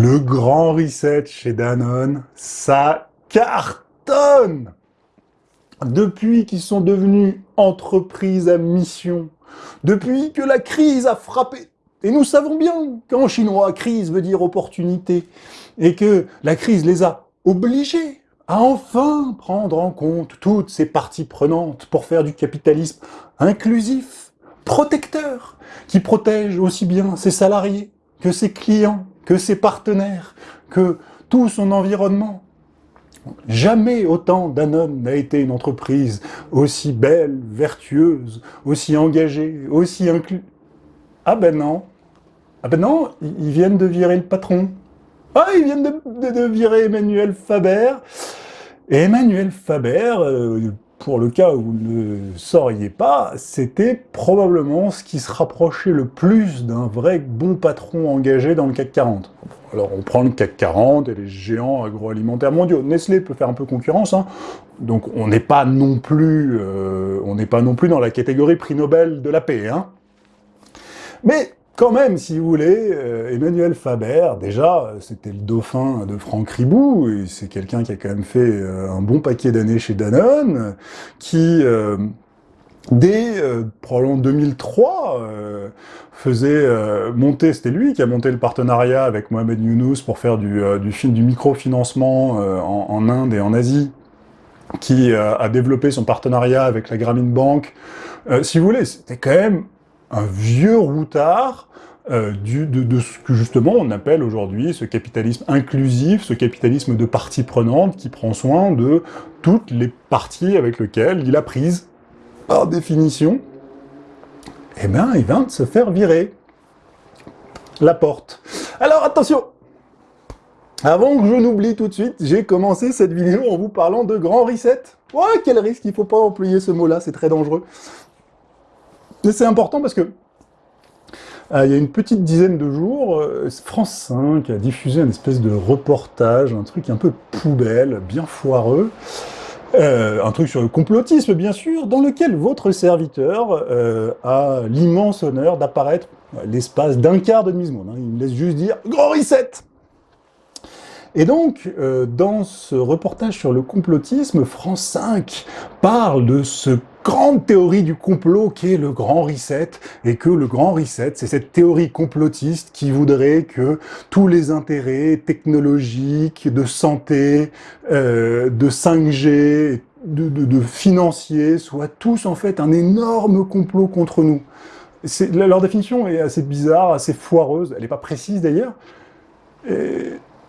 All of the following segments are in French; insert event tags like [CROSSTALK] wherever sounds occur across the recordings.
Le grand reset chez Danone, ça cartonne. Depuis qu'ils sont devenus entreprise à mission, depuis que la crise a frappé, et nous savons bien qu'en chinois, crise veut dire opportunité, et que la crise les a obligés à enfin prendre en compte toutes ces parties prenantes pour faire du capitalisme inclusif, protecteur, qui protège aussi bien ses salariés que ses clients, que ses partenaires, que tout son environnement. Jamais autant Danone n'a été une entreprise aussi belle, vertueuse, aussi engagée, aussi inclus... Ah ben non. Ah ben non, ils viennent de virer le patron. Ah, ils viennent de, virer Emmanuel Faber. Et Emmanuel Faber, euh, pour le cas où vous ne sauriez pas, c'était probablement ce qui se rapprochait le plus d'un vrai bon patron engagé dans le CAC 40. Alors on prend le CAC 40 et les géants agroalimentaires mondiaux. Nestlé peut faire un peu concurrence, hein. donc on n'est pas non plus, euh, pas non plus dans la catégorie prix Nobel de la paix. Hein. Mais quand même, si vous voulez, euh, Emmanuel Faber, déjà, c'était le dauphin de Franck Ribou, et c'est quelqu'un qui a quand même fait euh, un bon paquet d'années chez Danone, qui, euh, dès probablement 2003, faisait monter, c'était lui qui a monté le partenariat avec Mohamed Younous pour faire du, microfinancement en, en, Inde et en Asie, qui a développé son partenariat avec la Grameen Bank. si vous voulez, c'était quand même un vieux routard euh, de, ce que justement on appelle aujourd'hui ce capitalisme inclusif, ce capitalisme de parties prenantes qui prend soin de toutes les parties avec lesquelles il a prise, par définition, eh bien il vient de se faire virer la porte. Alors attention avant que je n'oublie tout de suite, j'ai commencé cette vidéo en vous parlant de grand reset. Ouais, quel risque, il faut pas employer ce mot-là, c'est très dangereux. Mais c'est important parce que euh, il y a une petite dizaine de jours, euh, France 5 a diffusé une espèce de reportage, un truc un peu poubelle, bien foireux, euh, un truc sur le complotisme, bien sûr, dans lequel votre serviteur a l'immense honneur d'apparaître l'espace d'un quart de demi-seconde. Hein. il me laisse juste dire « Grand reset !» Et donc, dans ce reportage sur le complotisme, France 5 parle de ce grande théorie du complot qui est le grand reset, et que le grand reset, c'est cette théorie complotiste qui voudrait que tous les intérêts technologiques, de santé, euh, de 5G, de, financiers, soient tous en fait un énorme complot contre nous. Leur définition est assez bizarre, assez foireuse, elle n'est pas précise d'ailleurs,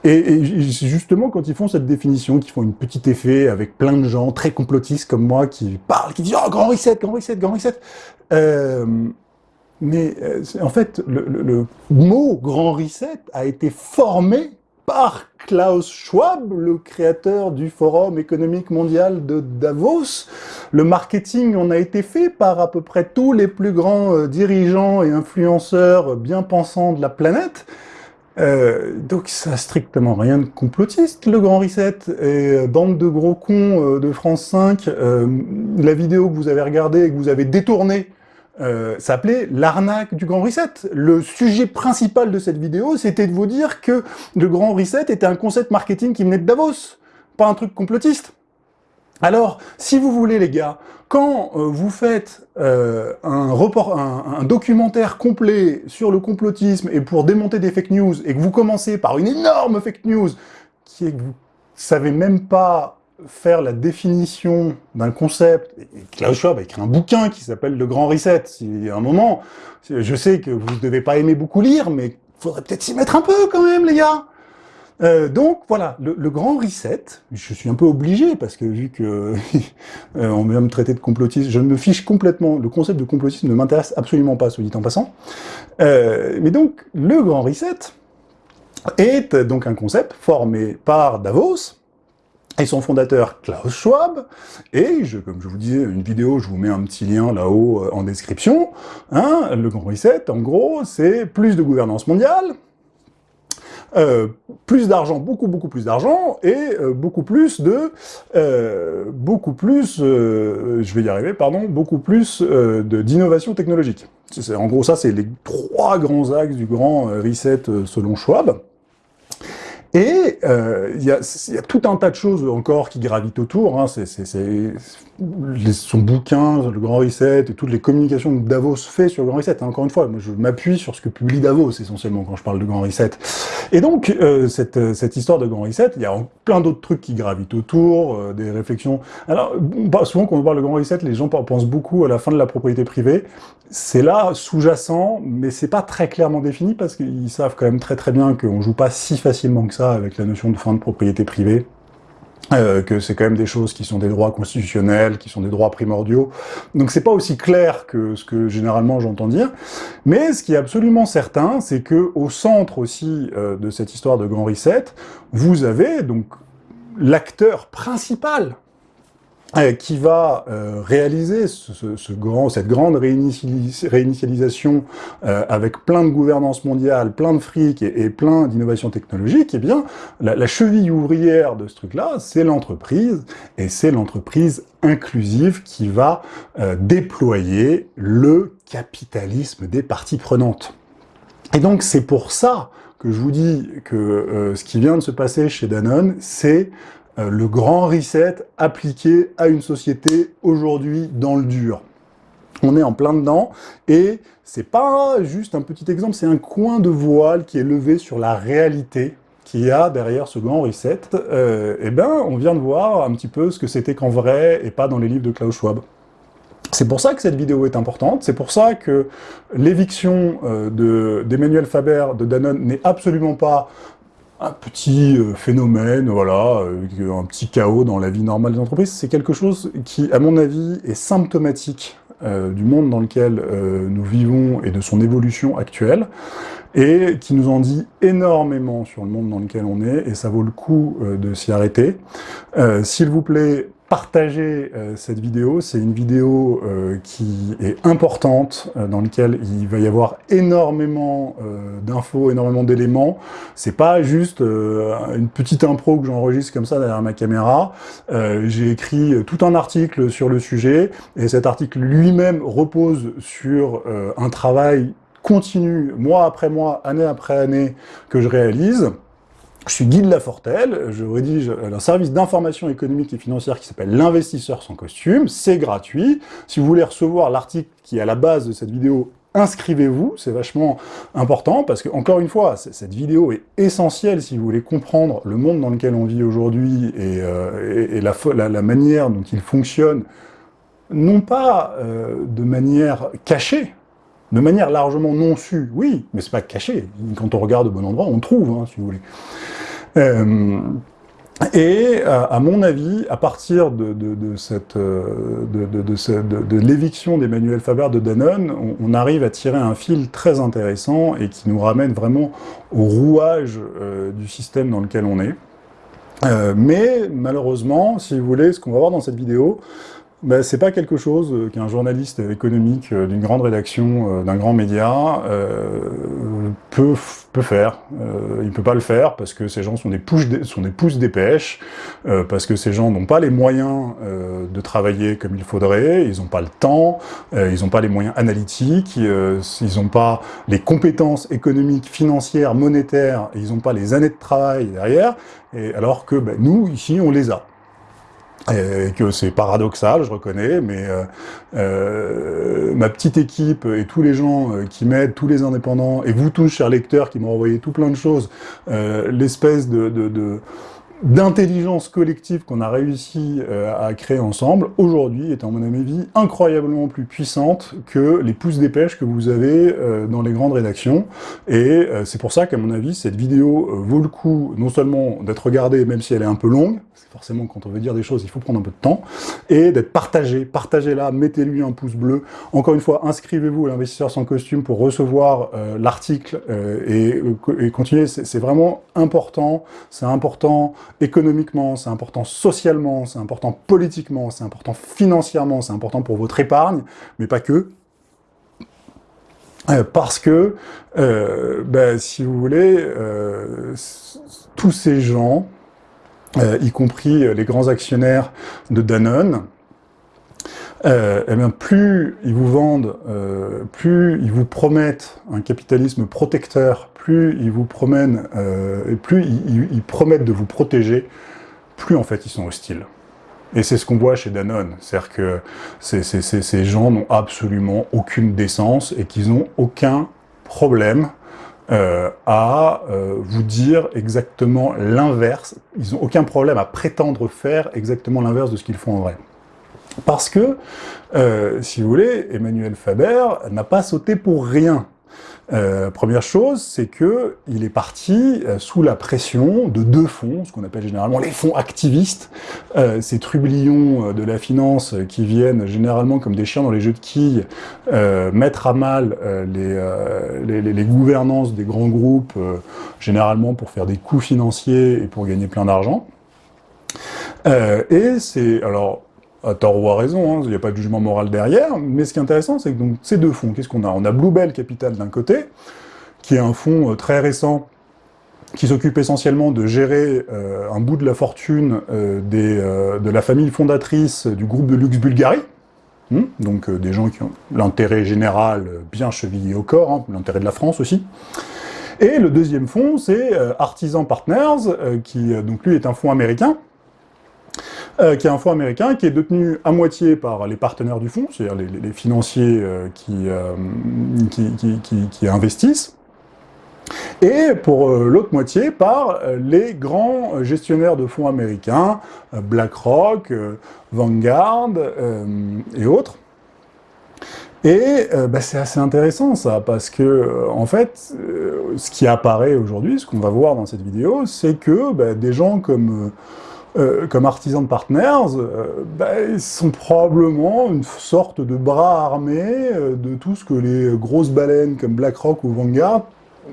justement, quand ils font cette définition, qu'ils font une petite effet avec plein de gens très complotistes comme moi qui parlent, qui disent « Oh, grand reset, grand reset, grand reset euh, Mais euh, en fait, le, mot « grand reset » a été formé par Klaus Schwab, le créateur du Forum économique mondial de Davos. Le marketing en a été fait par à peu près tous les plus grands euh, dirigeants et influenceurs bien pensants de la planète. Euh, donc ça n'a strictement rien de complotiste, le Grand Reset, et euh, bande de gros cons euh, de France 5, la vidéo que vous avez regardée et que vous avez détournée, s'appelait l'arnaque du Grand Reset. Le sujet principal de cette vidéo, c'était de vous dire que le Grand Reset était un concept marketing qui venait de Davos, pas un truc complotiste. Alors, si vous voulez les gars, quand euh, vous faites euh, un, documentaire complet sur le complotisme et pour démonter des fake news, et que vous commencez par une énorme fake news, qui est que vous savez même pas faire la définition d'un concept, et Klaus Schwab a écrit un bouquin qui s'appelle Le Grand Reset, si à un moment, je sais que vous ne devez pas aimer beaucoup lire, mais faudrait peut-être s'y mettre un peu quand même les gars euh, donc voilà, le, grand reset, je suis un peu obligé, parce que vu que [LAUGHS] euh, on vient me traiter de complotiste, je me fiche complètement, le concept de complotisme ne m'intéresse absolument pas, soit dit en passant. Euh, mais donc, le grand reset est donc un concept formé par Davos, et son fondateur Klaus Schwab, et je, comme je vous disais, une vidéo, je vous mets un petit lien là-haut en description, hein, le grand reset, en gros, c'est plus de gouvernance mondiale, euh, plus d'argent, beaucoup beaucoup plus d'argent, et euh, beaucoup plus de, euh, beaucoup plus, je vais y arriver, pardon, beaucoup plus d'innovation technologique. En gros, ça, c'est les trois grands axes du grand reset selon Schwab. Et il y, a, y, a tout un tas de choses encore qui gravitent autour. Hein. C'est son bouquin, le Grand Reset, et toutes les communications que Davos fait sur le Grand Reset. Hein. Encore une fois, moi je m'appuie sur ce que publie Davos essentiellement quand je parle de Grand Reset. Et donc, euh, cette, cette, histoire de Grand Reset, il y a plein d'autres trucs qui gravitent autour, euh, des réflexions. Alors, souvent quand on parle de Grand Reset, les gens pensent beaucoup à la fin de la propriété privée. C'est là, sous-jacent, mais c'est pas très clairement défini parce qu'ils savent quand même très très bien qu'on joue pas si facilement que ça avec la notion de fin de propriété privée. Euh, que c'est quand même des choses qui sont des droits constitutionnels, qui sont des droits primordiaux. Donc c'est pas aussi clair que ce que généralement j'entends dire. Mais ce qui est absolument certain, c'est que au centre aussi euh, de cette histoire de Grand Reset, vous avez donc l'acteur principal qui va euh, réaliser ce, ce, grand, cette grande réinitialisation euh, avec plein de gouvernance mondiale, plein de fric et, et plein d'innovations technologiques, eh bien, la, la, cheville ouvrière de ce truc-là, c'est l'entreprise, et c'est l'entreprise inclusive qui va déployer le capitalisme des parties prenantes. Et donc, c'est pour ça que je vous dis que ce qui vient de se passer chez Danone, c'est euh, le grand reset appliqué à une société aujourd'hui dans le dur. On est en plein dedans, et c'est pas juste un petit exemple, c'est un coin de voile qui est levé sur la réalité qu'il y a derrière ce grand reset. Euh, eh ben, on vient de voir un petit peu ce que c'était qu'en vrai, et pas dans les livres de Klaus Schwab. C'est pour ça que cette vidéo est importante, c'est pour ça que l'éviction euh, d'Emmanuel Faber de Danone n'est absolument pas un petit euh, phénomène, voilà, euh, un petit chaos dans la vie normale des entreprises, c'est quelque chose qui, à mon avis, est symptomatique euh, du monde dans lequel nous vivons et de son évolution actuelle, et qui nous en dit énormément sur le monde dans lequel on est, et ça vaut le coup de s'y arrêter. S'il vous plaît, partager euh, cette vidéo. C'est une vidéo euh, qui est importante, euh, dans laquelle il va y avoir énormément d'infos, énormément d'éléments. C'est pas juste une petite impro que j'enregistre comme ça derrière ma caméra. J'ai écrit tout un article sur le sujet, et cet article lui-même repose sur un travail continu, mois après mois, année après année, que je réalise. Je suis Guy de Lafortelle, je rédige un service d'information économique et financière qui s'appelle l'investisseur sans costume, c'est gratuit. Si vous voulez recevoir l'article qui est à la base de cette vidéo, inscrivez-vous, c'est vachement important, parce que, encore une fois, cette vidéo est essentielle si vous voulez comprendre le monde dans lequel on vit aujourd'hui et, euh, la, manière dont il fonctionne, non pas euh, de manière cachée, de manière largement non sue, oui, mais c'est pas caché. Quand on regarde au bon endroit, on trouve, hein, si vous voulez. Euh, et à mon avis, à partir de, cette de, l'éviction d'Emmanuel Faber de Danone, on, arrive à tirer un fil très intéressant et qui nous ramène vraiment au rouage euh, du système dans lequel on est. Euh, mais malheureusement, si vous voulez, ce qu'on va voir dans cette vidéo, ben, c'est pas quelque chose euh, qu'un journaliste économique euh, d'une grande rédaction, euh, d'un grand média, peut, peut faire. Euh, il peut pas le faire parce que ces gens sont des, pouces sont des pousses dépêches, parce que ces gens n'ont pas les moyens de travailler comme il faudrait, ils n'ont pas le temps, ils n'ont pas les moyens analytiques, ils n'ont pas les compétences économiques, financières, monétaires, ils n'ont pas les années de travail derrière, et alors que ben, nous, ici, on les a et que c'est paradoxal, je reconnais, mais euh, euh, ma petite équipe et tous les gens euh, qui m'aident, tous les indépendants, et vous tous, chers lecteurs, qui m'ont envoyé tout plein de choses, l'espèce de, de, de d'intelligence collective qu'on a réussi euh, à créer ensemble, aujourd'hui est, à mon avis, incroyablement plus puissante que les pouces dépêches que vous avez euh, dans les grandes rédactions. Et euh, c'est pour ça qu'à mon avis, cette vidéo vaut le coup, non seulement d'être regardée, même si elle est un peu longue, forcément quand on veut dire des choses, il faut prendre un peu de temps, et d'être partagée. Partagez-la, mettez-lui un pouce bleu. Encore une fois, inscrivez-vous à l'investisseur sans costume pour recevoir l'article et, et continuer. C'est vraiment important, c'est important économiquement, c'est important socialement, c'est important politiquement, c'est important financièrement, c'est important pour votre épargne, mais pas que. Euh, parce que, euh, ben, si vous voulez, euh, tous ces gens, y compris les grands actionnaires de Danone, eh bien, plus ils vous vendent, plus ils vous promettent un capitalisme protecteur, plus ils vous promènent, et plus ils promettent de vous protéger, plus en fait ils sont hostiles. Et c'est ce qu'on voit chez Danone, c'est-à-dire que ces gens n'ont absolument aucune décence et qu'ils n'ont aucun problème euh, à euh, vous dire exactement l'inverse. Ils n'ont aucun problème à prétendre faire exactement l'inverse de ce qu'ils font en vrai. Parce que, euh, si vous voulez, Emmanuel Faber n'a pas sauté pour rien. Euh, première chose, c'est que il est parti euh, sous la pression de deux fonds, ce qu'on appelle généralement les fonds activistes, euh, ces trublions de la finance qui viennent généralement comme des chiens dans les jeux de quilles mettre à mal les, les, gouvernances des grands groupes, généralement pour faire des coûts financiers et pour gagner plein d'argent. et c'est alors à tort ou à raison, hein, il n'y a pas de jugement moral derrière, mais ce qui est intéressant, c'est que donc, ces deux fonds, qu'est-ce qu'on a? On a Bluebell Capital d'un côté, qui est un fonds euh, très récent, qui s'occupe essentiellement de gérer euh, un bout de la fortune euh, de la famille fondatrice du groupe de luxe Bulgarie, hmm, donc des gens qui ont l'intérêt général bien chevillé au corps, hein, l'intérêt de la France aussi. Et le deuxième fonds, c'est Artisan Partners, qui donc lui est un fonds américain, euh, qui est un fonds américain, qui est détenu à moitié par les partenaires du fonds, c'est-à-dire les, financiers euh, euh, qui, qui, investissent, et pour l'autre moitié par les grands gestionnaires de fonds américains, BlackRock, Vanguard et autres. Et bah, c'est assez intéressant ça, parce que en fait, ce qui apparaît aujourd'hui, ce qu'on va voir dans cette vidéo, c'est que bah, des gens comme euh, comme artisans de partners, euh, ben, sont probablement une sorte de bras armé euh, de tout ce que les grosses baleines comme BlackRock ou Vanguard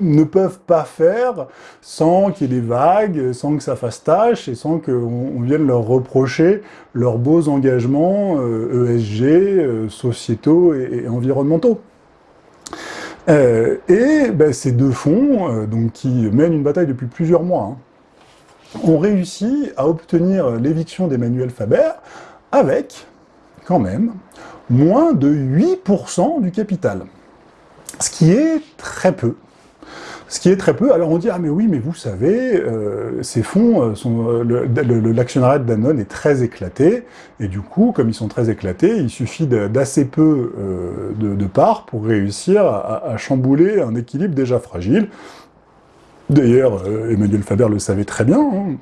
ne peuvent pas faire sans qu'il y ait des vagues, sans que ça fasse tâche et sans qu'on vienne leur reprocher leurs beaux engagements ESG, e sociétaux et, environnementaux. et ben, ces deux fonds, donc, qui mènent une bataille depuis plusieurs mois, hein, ont réussi à obtenir l'éviction d'Emmanuel Faber avec, quand même, moins de 8% du capital. Ce qui est très peu. Ce qui est très peu. Alors on dit, ah mais oui, mais vous savez, euh, ces fonds, euh, euh, l'actionnariat de Danone est très éclaté, et du coup, comme ils sont très éclatés, il suffit d'assez peu de, parts pour réussir à, chambouler un équilibre déjà fragile. D'ailleurs, euh, Emmanuel Faber le savait très bien, hein.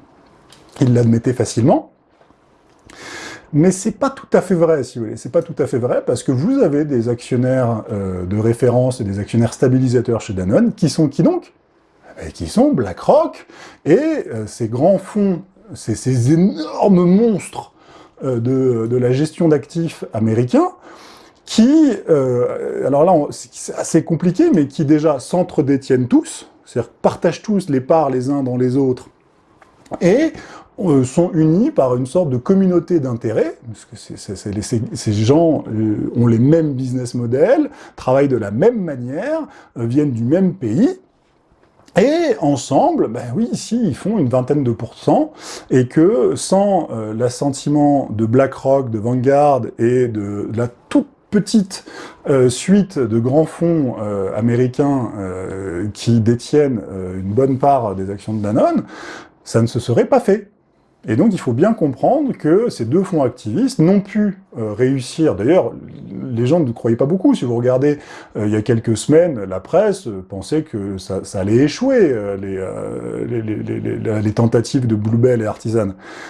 il l'admettait facilement. Mais c'est pas tout à fait vrai, si vous voulez. C'est pas tout à fait vrai, parce que vous avez des actionnaires euh, de référence et des actionnaires stabilisateurs chez Danone, qui sont qui donc? Eh Qui sont BlackRock, et euh, ces grands fonds, ces, énormes monstres de, la gestion d'actifs américains, qui, alors là, c'est assez compliqué, mais qui déjà s'entre-détiennent tous, c'est-à-dire partagent tous les parts les uns dans les autres, et euh, sont unis par une sorte de communauté d'intérêts, parce que ces gens euh, ont les mêmes business models, travaillent de la même manière, euh, viennent du même pays, et ensemble, ben oui, ici, ils font une vingtaine de pourcents, et que sans l'assentiment de BlackRock, de Vanguard et de, de la toute petite euh, suite de grands fonds euh, américains euh, qui détiennent une bonne part des actions de Danone, ça ne se serait pas fait. Et donc il faut bien comprendre que ces deux fonds activistes n'ont pu euh, réussir. D'ailleurs, les gens ne croyaient pas beaucoup. Si vous regardez euh, il y a quelques semaines, la presse euh, pensait que ça, allait échouer, les, tentatives de Bluebell et Artisan.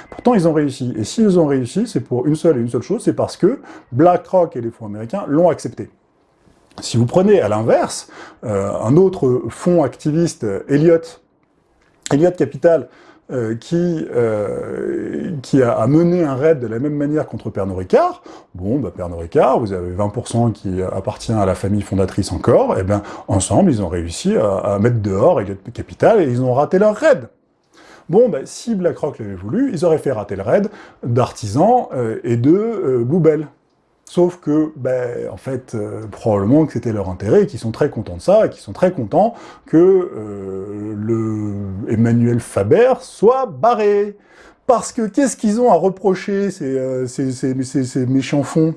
Pourtant, ils ont réussi. Et s'ils ont réussi, c'est pour une seule et une seule chose, c'est parce que BlackRock et les fonds américains l'ont accepté. Si vous prenez à l'inverse, un autre fonds activiste, Elliott, Elliott Capital, euh, qui, euh, a, mené un raid de la même manière contre Pernod Ricard, bon, bah, Pernod Ricard, vous avez 20% qui appartient à la famille fondatrice encore, et bien ensemble, ils ont réussi à, mettre dehors Elliott Capital et ils ont raté leur raid. Bon, ben, si BlackRock l'avait voulu, ils auraient fait rater le raid d'Artisan euh, et de Boubel. Sauf que, ben, en fait, euh, probablement que c'était leur intérêt, et qu'ils sont très contents de ça, et qu'ils sont très contents que euh, le Emmanuel Faber soit barré. Parce que qu'est-ce qu'ils ont à reprocher, ces, euh, ces, ces, méchants fonds?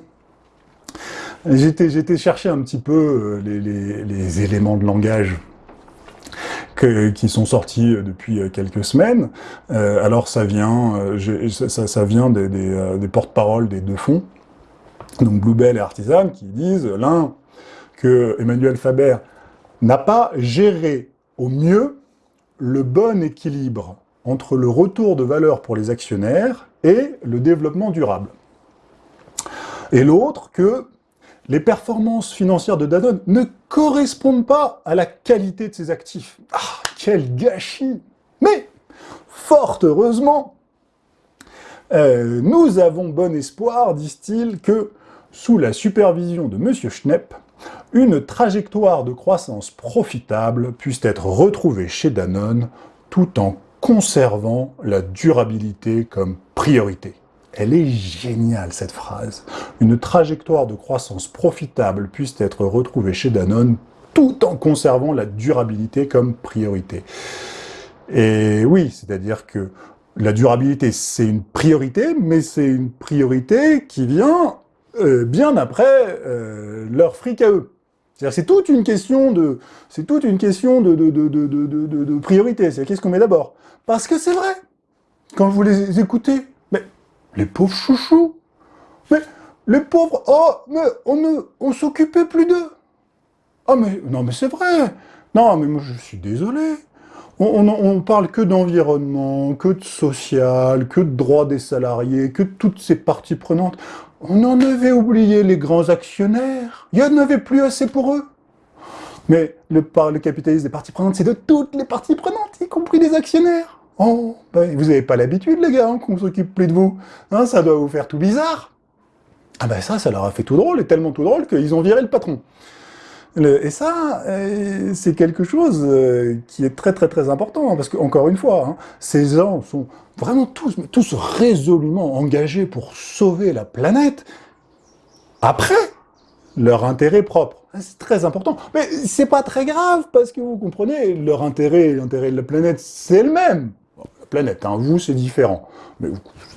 J'étais chercher un petit peu les, les, les, éléments de langage. qui sont sortis depuis quelques semaines. alors ça vient, ça, vient des, des porte-paroles des deux fonds, donc Bluebell et Artisan, qui disent l'un que Emmanuel Faber n'a pas géré au mieux le bon équilibre entre le retour de valeur pour les actionnaires et le développement durable. Et l'autre, que les performances financières de Danone ne correspondent pas à la qualité de ses actifs. Ah, quel gâchis Mais, fort heureusement, euh, nous avons bon espoir, disent-ils, que, sous la supervision de M. Schnepp, une trajectoire de croissance profitable puisse être retrouvée chez Danone tout en conservant la durabilité comme priorité. Elle est géniale, cette phrase. Une trajectoire de croissance profitable puisse être retrouvée chez Danone tout en conservant la durabilité comme priorité. Et oui, c'est-à-dire que la durabilité, c'est une priorité, mais c'est une priorité qui vient euh, bien après euh, leur fric à eux. C'est toute une question de, c'est toute une question de, priorité. C'est qu'est-ce qu'on met d'abord? Parce que c'est vrai. Quand vous les écoutez, mais les pauvres chouchous, mais les pauvres, oh, mais on ne, s'occupait plus d'eux. Ah mais non mais c'est vrai. Non mais moi je suis désolé. On, on, on parle que d'environnement, que de social, que de droits des salariés, que de toutes ces parties prenantes. On en avait oublié les grands actionnaires. Il n'y en avait plus assez pour eux. Mais le, le capitalisme des parties prenantes, c'est de toutes les parties prenantes, y compris les actionnaires. Oh, ben, vous n'avez pas l'habitude, les gars, hein, qu'on s'occupe plus de vous. Hein, ça doit vous faire tout bizarre. Ah ben ça, ça leur a fait tout drôle, et tellement tout drôle qu'ils ont viré le patron et ça, euh, c'est quelque chose euh, qui est très très très important, hein, parce qu'encore une fois, hein, ces gens sont vraiment tous, tous résolument engagés pour sauver la planète, après leur intérêt propre. C'est très important. Mais c'est pas très grave, parce que vous comprenez, leur intérêt, l'intérêt de la planète, c'est le même. La planète, vous, c'est différent. Mais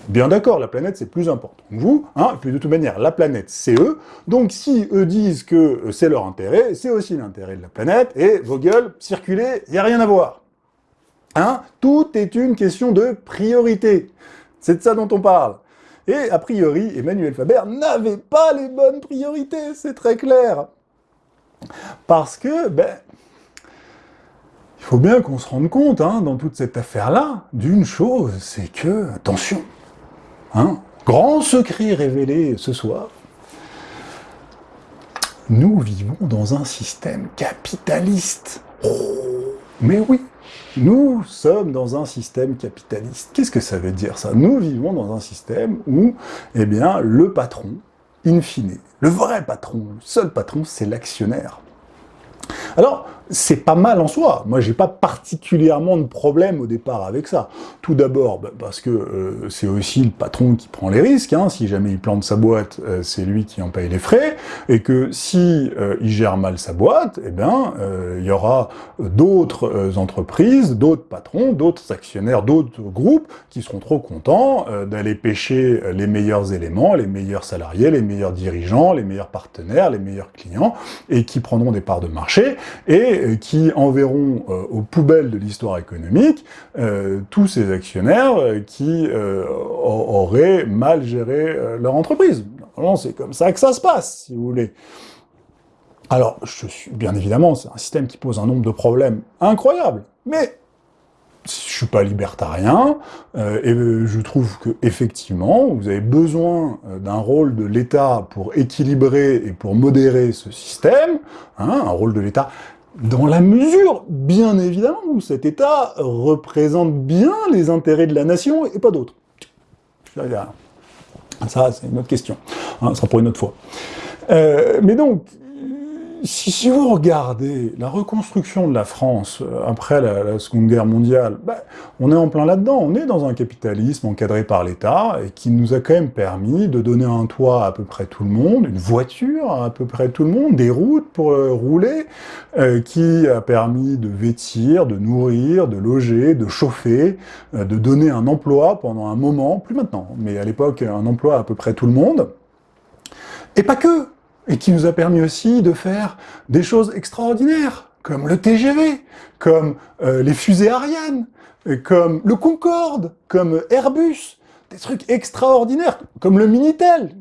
Bien d'accord, la planète, c'est plus important. Vous, hein, et puis de toute manière, la planète, c'est eux. Donc si eux disent que euh, c'est leur intérêt, c'est aussi l'intérêt de la planète, et vos gueules, circulez, il n'y a rien à voir. Hein Tout est une question de priorité. C'est de ça dont on parle. Et a priori, Emmanuel Faber n'avait pas les bonnes priorités, c'est très clair. Parce que, ben, il faut bien qu'on se rende compte, hein, dans toute cette affaire-là, d'une chose, c'est que, attention, Hein Grand secret révélé ce soir. Nous vivons dans un système capitaliste. Mais oui, nous sommes dans un système capitaliste. Qu'est-ce que ça veut dire ça? Nous vivons dans un système où, eh bien, le patron, in fine, le vrai patron, le seul patron, c'est l'actionnaire. Alors, c'est pas mal en soi. Moi, j'ai pas particulièrement de problème au départ avec ça. Tout d'abord, bah, parce que euh, c'est aussi le patron qui prend les risques. Hein. Si jamais il plante sa boîte, euh, c'est lui qui en paye les frais. Et que si euh, il gère mal sa boîte, eh bien, il y aura d'autres entreprises, d'autres patrons, d'autres actionnaires, d'autres groupes qui seront trop contents d'aller pêcher les meilleurs éléments, les meilleurs salariés, les meilleurs dirigeants, les meilleurs partenaires, les meilleurs clients, et qui prendront des parts de marché. Euh, qui enverront euh, aux poubelles de l'histoire économique euh, tous ces actionnaires qui auraient mal géré leur entreprise. C'est comme ça que ça se passe, si vous voulez. Alors, je suis, bien évidemment, c'est un système qui pose un nombre de problèmes incroyables, mais je suis pas libertarien, et je trouve que effectivement, vous avez besoin d'un rôle de l'État pour équilibrer et pour modérer ce système, hein, un rôle de l'État dans la mesure, bien évidemment, où cet État représente bien les intérêts de la nation et pas d'autres. Ça, c'est une autre question. Hein, ça sera pour une autre fois. Euh, mais donc, si, vous regardez la reconstruction de la France euh, après la, Seconde Guerre mondiale, ben, on est en plein là-dedans. On est dans un capitalisme encadré par l'État et qui nous a quand même permis de donner un toit à à peu près tout le monde, une voiture à à peu près tout le monde, des routes pour euh, rouler, euh, qui a permis de vêtir, de nourrir, de loger, de chauffer, de donner un emploi pendant un moment, plus maintenant, mais à l'époque un emploi à peu près tout le monde. Et pas que et qui nous a permis aussi de faire des choses extraordinaires, comme le TGV, comme euh, les fusées Ariane, comme le Concorde, comme Airbus, des trucs extraordinaires, comme le Minitel.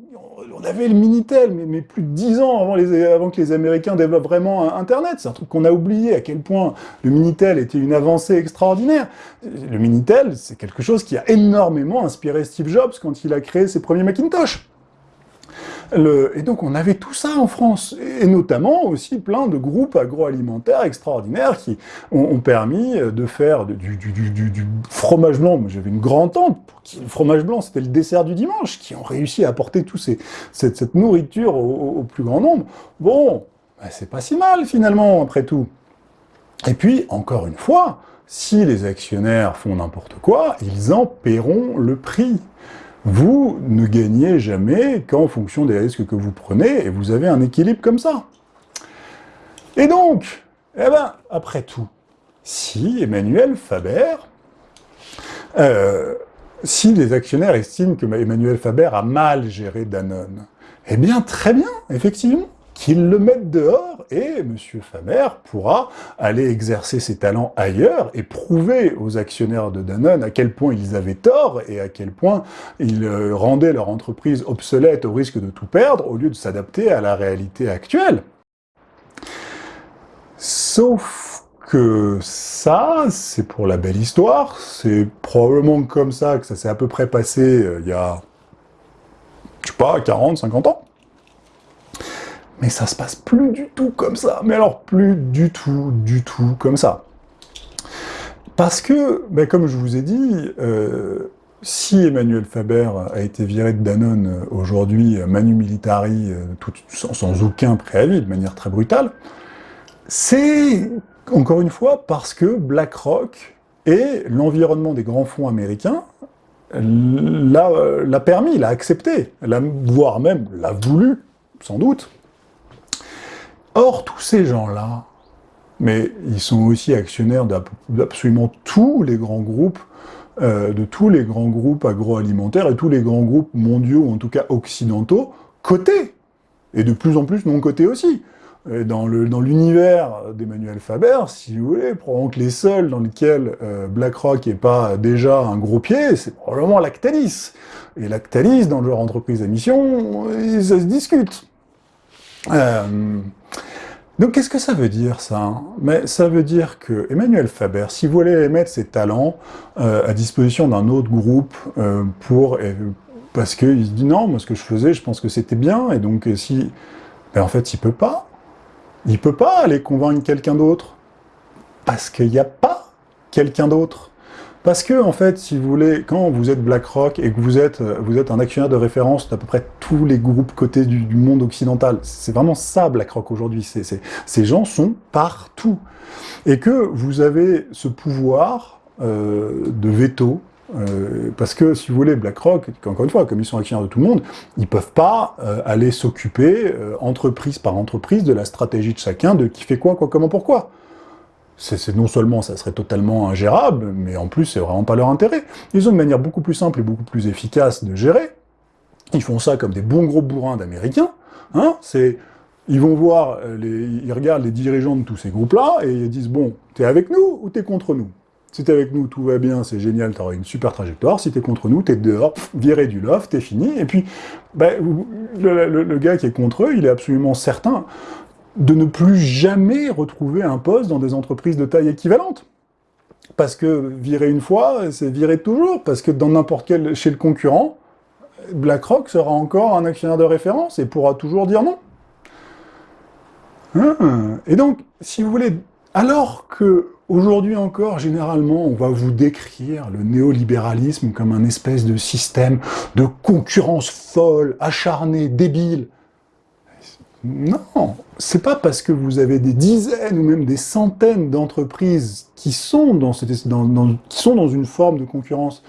On avait le Minitel, mais, plus de dix ans avant, avant, que les Américains développent vraiment Internet. C'est un truc qu'on a oublié, à quel point le Minitel était une avancée extraordinaire. Le Minitel, c'est quelque chose qui a énormément inspiré Steve Jobs quand il a créé ses premiers Macintosh et donc on avait tout ça en France, et notamment aussi plein de groupes agroalimentaires extraordinaires qui ont, permis de faire du, fromage blanc. J'avais une grand-tante pour qui le fromage blanc c'était le dessert du dimanche, qui ont réussi à apporter toute cette, nourriture au, plus grand nombre. Bon, ben, c'est pas si mal finalement, après tout. Et puis, encore une fois, si les actionnaires font n'importe quoi, ils en paieront le prix vous ne gagnez jamais qu'en fonction des risques que vous prenez, et vous avez un équilibre comme ça. Et donc, eh ben, après tout, si Emmanuel Faber, euh, si les actionnaires estiment que Emmanuel Faber a mal géré Danone, eh bien, très bien, effectivement, qu'ils le mettent dehors, et M. Faber pourra aller exercer ses talents ailleurs et prouver aux actionnaires de Danone à quel point ils avaient tort et à quel point ils euh, rendaient leur entreprise obsolète au risque de tout perdre, au lieu de s'adapter à la réalité actuelle. Sauf que ça, c'est pour la belle histoire, c'est probablement comme ça que ça s'est à peu près passé euh, il y a, je sais pas, 40, 50 ans. Mais ça se passe plus du tout comme ça. Mais alors, plus du tout, du tout comme ça. Parce que, ben, comme je vous ai dit, euh, si Emmanuel Faber a été viré de Danone euh, aujourd'hui, euh, manu militari, sans, sans, aucun préavis, de manière très brutale, c'est, encore une fois, parce que BlackRock et l'environnement des grands fonds américains l'a permis, l'a accepté, voire même l'a voulu, sans doute, Or, tous ces gens-là, mais ils sont aussi actionnaires d'absolument tous les grands groupes, euh, de tous les grands groupes agroalimentaires et tous les grands groupes mondiaux, ou en tout cas occidentaux, cotés, et de plus en plus non cotés aussi. dans l'univers d'Emmanuel Faber, si vous voulez, probablement que les seuls dans lesquels euh, BlackRock n'est pas déjà un gros pied, c'est probablement Lactalis. Et Lactalis, dans le genre entreprise à mission, ça se discute. Euh, donc qu'est-ce que ça veut dire ça Mais ça veut dire que Emmanuel Faber, si vous voulez mettre ses talents euh, à disposition d'un autre groupe euh, pour parce qu'il se dit non, moi ce que je faisais, je pense que c'était bien, et donc si, ben, en fait il peut pas, il peut pas aller convaincre quelqu'un d'autre. Parce qu'il n'y a pas quelqu'un d'autre. Parce que, en fait, si vous voulez, quand vous êtes BlackRock et que vous êtes, euh, vous êtes un actionnaire de référence d'à peu près tous les groupes cotés du, monde occidental, c'est vraiment ça BlackRock aujourd'hui, ces gens sont partout. Et que vous avez ce pouvoir euh, de veto, euh, parce que, si vous voulez, BlackRock, encore une fois, comme ils sont actionnaires de tout le monde, ils peuvent pas aller s'occuper, entreprise par entreprise, de la stratégie de chacun, de qui fait quoi, quoi, comment, pourquoi c'est non seulement ça serait totalement ingérable, mais en plus c'est vraiment pas leur intérêt. Ils ont une manière beaucoup plus simple et beaucoup plus efficace de gérer. Ils font ça comme des bons gros bourrins d'Américains. Hein ils vont voir, euh, les, ils regardent les dirigeants de tous ces groupes-là, et ils disent, bon, t'es avec nous ou t'es contre nous? Si t'es avec nous, tout va bien, c'est génial, t'auras une super trajectoire. Si t'es contre nous, t'es dehors, viré du loft, t'es fini. Et puis, ben, le, gars qui est contre eux, il est absolument certain de ne plus jamais retrouver un poste dans des entreprises de taille équivalente. Parce que virer une fois, c'est virer toujours, parce que dans n'importe quel, chez le concurrent, BlackRock sera encore un actionnaire de référence et pourra toujours dire non. Hein et donc, si vous voulez, alors que aujourd'hui encore, généralement, on va vous décrire le néolibéralisme comme un espèce de système de concurrence folle, acharnée, débile, non, c'est pas parce que vous avez des dizaines ou même des centaines d'entreprises qui, sont dans, une forme de concurrence.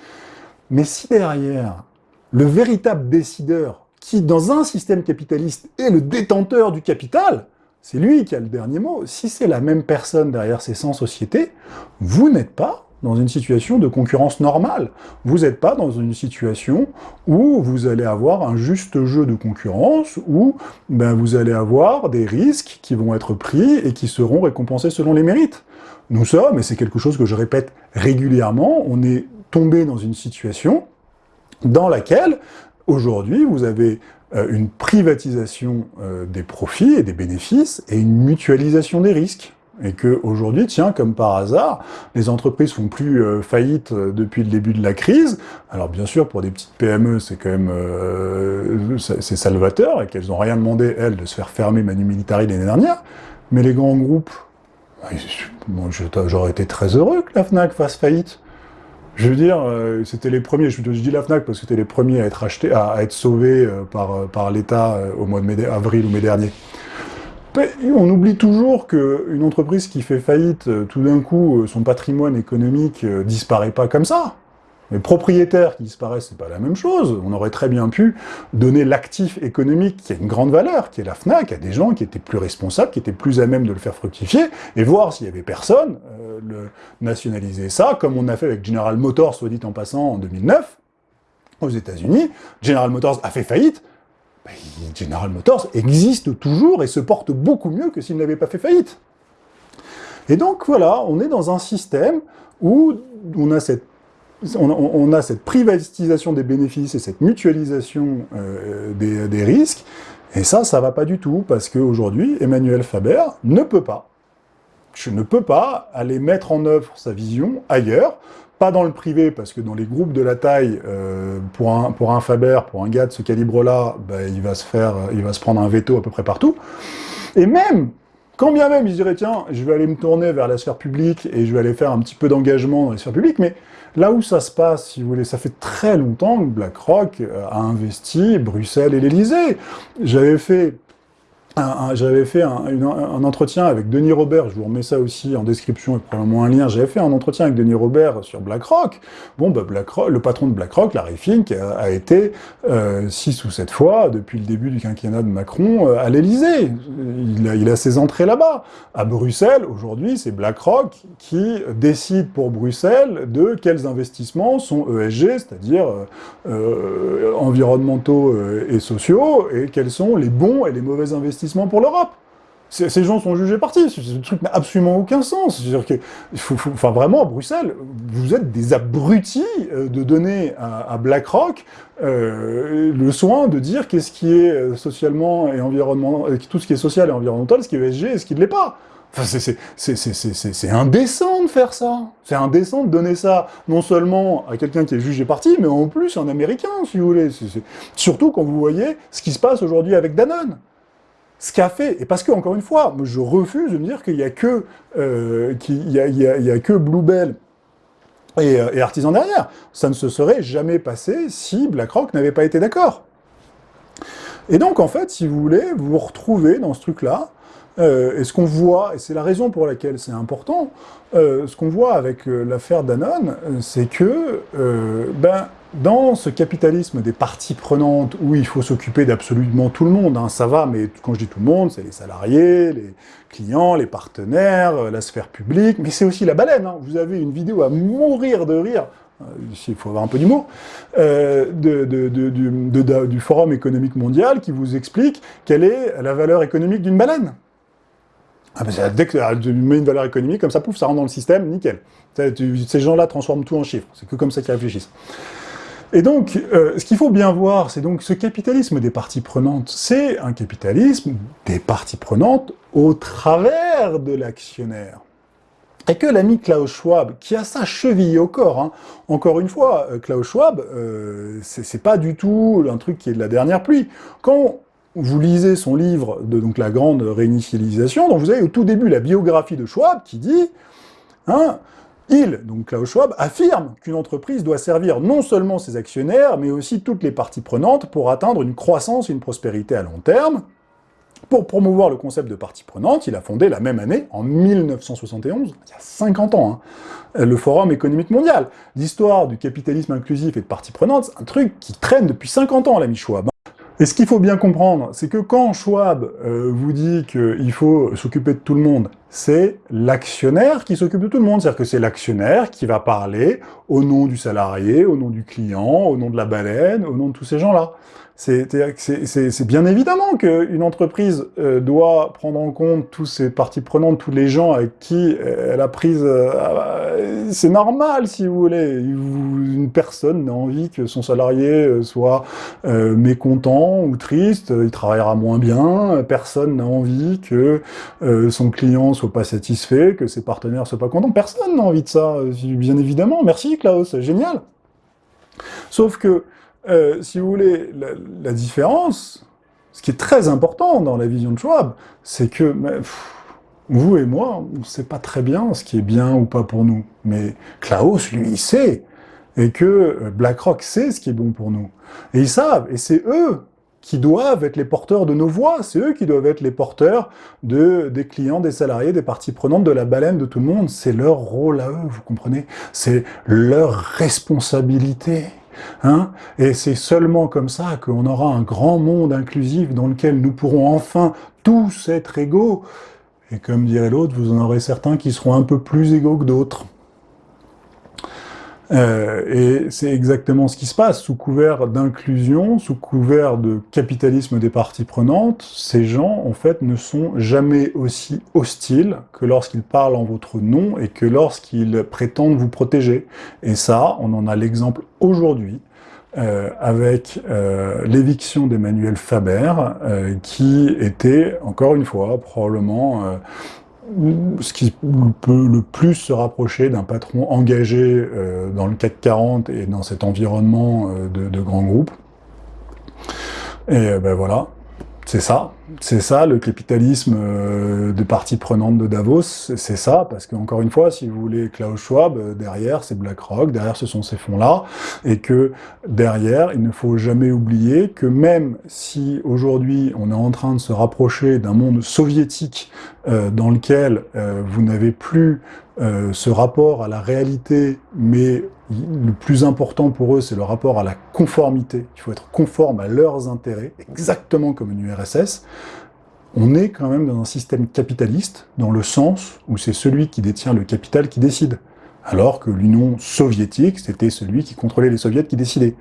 Mais si derrière, le véritable décideur, qui dans un système capitaliste est le détenteur du capital, c'est lui qui a le dernier mot. Si c'est la même personne derrière ces 100 sociétés, vous n'êtes pas dans une situation de concurrence normale. Vous n'êtes pas dans une situation où vous allez avoir un juste jeu de concurrence, où ben, vous allez avoir des risques qui vont être pris et qui seront récompensés selon les mérites. Nous sommes, et c'est quelque chose que je répète régulièrement, on est tombé dans une situation dans laquelle, aujourd'hui, vous avez euh, une privatisation euh, des profits et des bénéfices et une mutualisation des risques. Et que aujourd'hui, tiens, comme par hasard, les entreprises font plus euh, faillite depuis le début de la crise. Alors bien sûr, pour des petites PME, c'est quand même c'est salvateur et qu'elles n'ont rien demandé elles de se faire fermer Manu Militari l'année dernière. Mais les grands groupes, j'aurais été très heureux que la Fnac fasse faillite. Je veux dire, euh, c'était les premiers, je, dis la FNAC parce que c'était les premiers à être achetés, à, être sauvés euh, par, euh, par l'État au mois de mai, avril ou mai dernier. On oublie toujours qu'une entreprise qui fait faillite, tout d'un coup, son patrimoine économique disparaît pas comme ça. Mais propriétaires qui disparaissent, c'est pas la même chose. On aurait très bien pu donner l'actif économique qui a une grande valeur, qui est la FNAC, à des gens qui étaient plus responsables, qui étaient plus à même de le faire fructifier, et voir s'il y avait personne, euh, le nationaliser ça, comme on a fait avec General Motors, soit dit en passant, en 2009, aux États-Unis. General Motors a fait faillite, ben, General Motors existe toujours et se porte beaucoup mieux que s'il n'avait pas fait faillite. Et donc voilà, on est dans un système où on a cette privatisation des bénéfices et cette mutualisation euh, des, risques, et ça, ça va pas du tout, parce qu'aujourd'hui, Emmanuel Faber ne peut pas, je ne peux pas aller mettre en œuvre sa vision ailleurs, pas dans le privé, parce que dans les groupes de la taille, euh, pour, un, pour un Faber, pour un gars de ce calibre-là, bah, il, va se faire, il va se prendre un veto à peu près partout, et même quand bien même, il dirait, tiens, je vais aller me tourner vers la sphère publique et je vais aller faire un petit peu d'engagement dans la sphère publique, mais là où ça se passe, si vous voulez, ça fait très longtemps que BlackRock a investi Bruxelles et l'Elysée. J'avais fait j'avais fait un, entretien avec Denis Robert, je vous remets ça aussi en description et probablement un lien, j'avais fait un entretien avec Denis Robert sur BlackRock. Bon, bah le patron de BlackRock, Larry Fink, a, été euh, six ou sept fois, depuis le début du quinquennat de Macron, euh, à l'Elysée. Il a, ses entrées là-bas. À Bruxelles, aujourd'hui, c'est BlackRock qui décide pour Bruxelles de quels investissements sont ESG, c'est-à-dire euh, environnementaux et sociaux, et quels sont les bons et les mauvais investissements pour l'Europe. Ces gens sont jugés partis, ce truc n'a absolument aucun sens. C'est-à-dire que, enfin vraiment, à Bruxelles, vous êtes des abrutis euh, de donner à, BlackRock euh, le soin de dire qu'est-ce qui est euh, socialement et environnemental, tout ce qui est social et environnemental, ce qui est ESG et ce qui ne l'est pas. Enfin, c'est indécent de faire ça. C'est indécent de donner ça, non seulement à quelqu'un qui est jugé parti, mais en plus un Américain, si vous voulez. Surtout quand vous voyez ce qui se passe aujourd'hui avec Danone ce qu'a fait, et parce que, encore une fois, je refuse de me dire qu'il n'y a que euh, a, que Bluebell et, euh, et, Artisan derrière. Ça ne se serait jamais passé si BlackRock n'avait pas été d'accord. Et donc, en fait, si vous voulez, vous vous retrouvez dans ce truc-là, euh, et ce qu'on voit, et c'est la raison pour laquelle c'est important, ce qu'on voit avec l'affaire Danone, c'est que, ben, dans ce capitalisme des parties prenantes, où il faut s'occuper d'absolument tout le monde, hein, ça va, mais quand je dis tout le monde, c'est les salariés, les clients, les partenaires, la sphère publique, mais c'est aussi la baleine. Hein. Vous avez une vidéo à mourir de rire, il faut avoir un peu d'humour, euh, du Forum économique mondial qui vous explique quelle est la valeur économique d'une baleine. Ah dès que tu mets une valeur économique, comme ça, pouf, ça rentre dans le système, nickel. Ces gens-là transforment tout en chiffres, c'est que comme ça qu'ils réfléchissent. Et donc, euh, ce qu'il faut bien voir, c'est donc ce capitalisme des parties prenantes, c'est un capitalisme des parties prenantes au travers de l'actionnaire. Et que l'ami Klaus Schwab, qui a sa cheville au corps, hein, encore une fois, euh, Klaus Schwab, euh, c'est pas du tout un truc qui est de la dernière pluie. Quand vous lisez son livre de donc, la grande réinitialisation, donc vous avez au tout début la biographie de Schwab qui dit, hein, il, donc Klaus Schwab, affirme qu'une entreprise doit servir non seulement ses actionnaires, mais aussi toutes les parties prenantes pour atteindre une croissance et une prospérité à long terme. Pour promouvoir le concept de partie prenante, il a fondé la même année, en 1971, il y a 50 ans, hein, le Forum économique mondial. L'histoire du capitalisme inclusif et de partie prenante, c'est un truc qui traîne depuis 50 ans, l'ami Schwab. Et ce qu'il faut bien comprendre, c'est que quand Schwab euh, vous dit qu'il faut s'occuper de tout le monde, c'est l'actionnaire qui s'occupe de tout le monde. C'est-à-dire que c'est l'actionnaire qui va parler au nom du salarié, au nom du client, au nom de la baleine, au nom de tous ces gens-là. C'est bien évidemment qu'une entreprise euh, doit prendre en compte tous ces parties prenantes, tous les gens avec qui euh, elle a prise... Euh, c'est normal, si vous voulez. Une personne n'a envie que son salarié soit mécontent ou triste, il travaillera moins bien. Personne n'a envie que son client soit pas satisfait, que ses partenaires soient pas contents. Personne n'a envie de ça, bien évidemment. Merci Klaus, génial. Sauf que euh, si vous voulez, la, différence, ce qui est très important dans la vision de Schwab, c'est que vous et moi, on ne sait pas très bien ce qui est bien ou pas pour nous. Mais Klaus, lui, il sait. Et que euh, BlackRock sait ce qui est bon pour nous. Et ils savent, et c'est eux qui doivent être les porteurs de nos voix, c'est eux qui doivent être les porteurs de, des clients, des salariés, des parties prenantes, de la baleine, de tout le monde. C'est leur rôle à eux, vous comprenez? C'est leur responsabilité. Hein et c'est seulement comme ça qu'on aura un grand monde inclusif dans lequel nous pourrons enfin tous être égaux. Et comme dirait l'autre, vous en aurez certains qui seront un peu plus égaux que d'autres. Euh, et c'est exactement ce qui se passe. Sous couvert d'inclusion, sous couvert de capitalisme des parties prenantes, ces gens, en fait, ne sont jamais aussi hostiles que lorsqu'ils parlent en votre nom et que lorsqu'ils prétendent vous protéger. Et ça, on en a l'exemple aujourd'hui, euh, avec euh, l'éviction d'Emmanuel Faber, qui était, encore une fois, probablement ce qui peut le plus se rapprocher d'un patron engagé euh, dans le CAC 40 et dans cet environnement euh, de, de grands groupes. Et euh, ben voilà, c'est ça, c'est ça le capitalisme euh, de parties prenantes de Davos, c'est ça, parce qu'encore une fois, si vous voulez Klaus Schwab, euh, derrière c'est BlackRock, derrière ce sont ces fonds-là, et que derrière, il ne faut jamais oublier que même si aujourd'hui on est en train de se rapprocher d'un monde soviétique euh, dans lequel vous n'avez plus ce rapport à la réalité, mais le plus important pour eux, c'est le rapport à la conformité. Il faut être conforme à leurs intérêts, exactement comme une URSS. On est quand même dans un système capitaliste, dans le sens où c'est celui qui détient le capital qui décide. Alors que l'Union soviétique, c'était celui qui contrôlait les soviets qui décidait.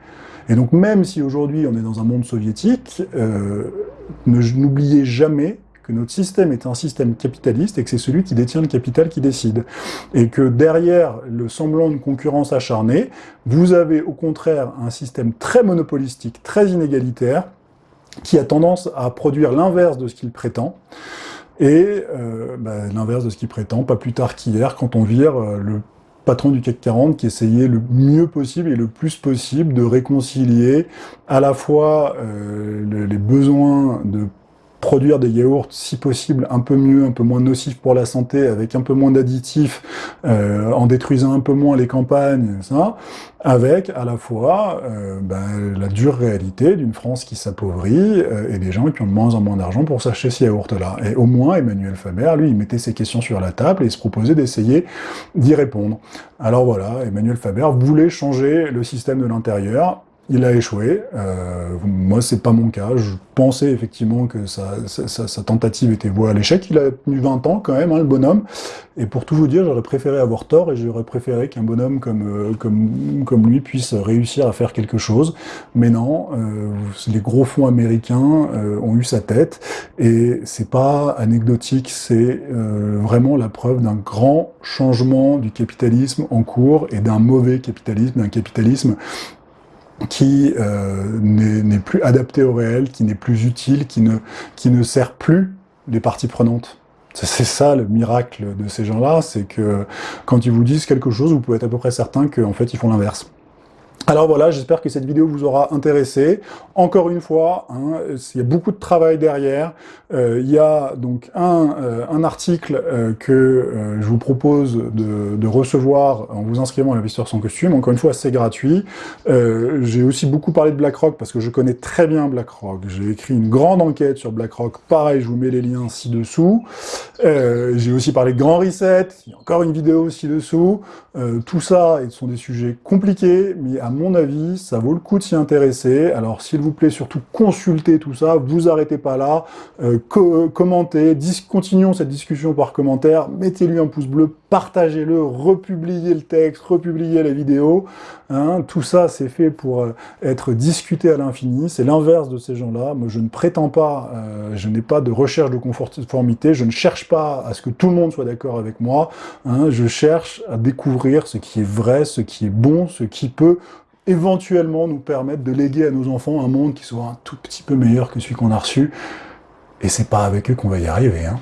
Et donc même si aujourd'hui on est dans un monde soviétique, euh, n'oubliez jamais notre système est un système capitaliste et que c'est celui qui détient le capital qui décide. Et que derrière le semblant de concurrence acharnée, vous avez au contraire un système très monopolistique, très inégalitaire, qui a tendance à produire l'inverse de ce qu'il prétend, et euh, bah, l'inverse de ce qu'il prétend, pas plus tard qu'hier, quand on vire euh, le patron du CAC 40 qui essayait le mieux possible et le plus possible de réconcilier à la fois euh, les besoins de produire des yaourts, si possible, un peu mieux, un peu moins nocifs pour la santé, avec un peu moins d'additifs, euh, en détruisant un peu moins les campagnes, ça, avec à la fois euh, ben, la dure réalité d'une France qui s'appauvrit euh, et des gens qui ont de moins en moins d'argent pour s'acheter ces yaourts-là. Et au moins, Emmanuel Faber, lui, il mettait ses questions sur la table et il se proposait d'essayer d'y répondre. Alors voilà, Emmanuel Faber voulait changer le système de l'intérieur, il a échoué. Euh, moi, c'est pas mon cas. Je pensais effectivement que sa, tentative était vouée à l'échec. Il a tenu 20 ans quand même, hein, le bonhomme. Et pour tout vous dire, j'aurais préféré avoir tort et j'aurais préféré qu'un bonhomme comme, euh, comme, comme lui puisse réussir à faire quelque chose. Mais non, euh, les gros fonds américains euh, ont eu sa tête. Et c'est pas anecdotique, c'est vraiment la preuve d'un grand changement du capitalisme en cours et d'un mauvais capitalisme, d'un capitalisme qui euh, n'est plus adapté au réel, qui n'est plus utile, qui ne, qui ne sert plus les parties prenantes. C'est ça le miracle de ces gens-là, c'est que quand ils vous disent quelque chose, vous pouvez être à peu près certain qu'en fait ils font l'inverse. Alors voilà, j'espère que cette vidéo vous aura intéressé. Encore une fois, hein, il y a beaucoup de travail derrière. Euh, il y a donc un, euh, article euh, que je vous propose de, de, recevoir en vous inscrivant à l'investisseur sans costume. Encore une fois, c'est gratuit. J'ai aussi beaucoup parlé de BlackRock parce que je connais très bien BlackRock. J'ai écrit une grande enquête sur BlackRock. Pareil, je vous mets les liens ci-dessous. J'ai aussi parlé de Grand Reset. Il y a encore une vidéo ci-dessous. tout ça, ce sont des sujets compliqués, mais à mon avis, ça vaut le coup de s'y intéresser. Alors, s'il vous plaît, surtout consultez tout ça, vous arrêtez pas là, euh, commentez, continuons cette discussion par commentaire, mettez-lui un pouce bleu, partagez-le, republiez le texte, republiez la vidéo. Hein. tout ça, c'est fait pour euh, être discuté à l'infini. C'est l'inverse de ces gens-là. Moi, je ne prétends pas, euh, je n'ai pas de recherche de conformité, je ne cherche pas à ce que tout le monde soit d'accord avec moi. Hein. je cherche à découvrir ce qui est vrai, ce qui est bon, ce qui peut éventuellement nous permettre de léguer à nos enfants un monde qui soit un tout petit peu meilleur que celui qu'on a reçu. Et c'est pas avec eux qu'on va y arriver. Hein.